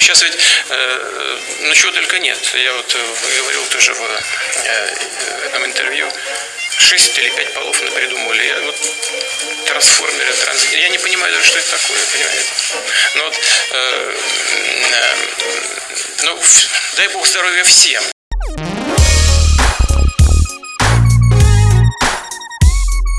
сейчас ведь, э, ну чего только нет. Я вот э, говорил тоже в э, э, этом интервью, шесть или пять полов мы придумали. Я вот трансформеры, транс... я не понимаю даже, что это такое, понимаете. Но вот, э, э, ну, дай бог здоровья всем.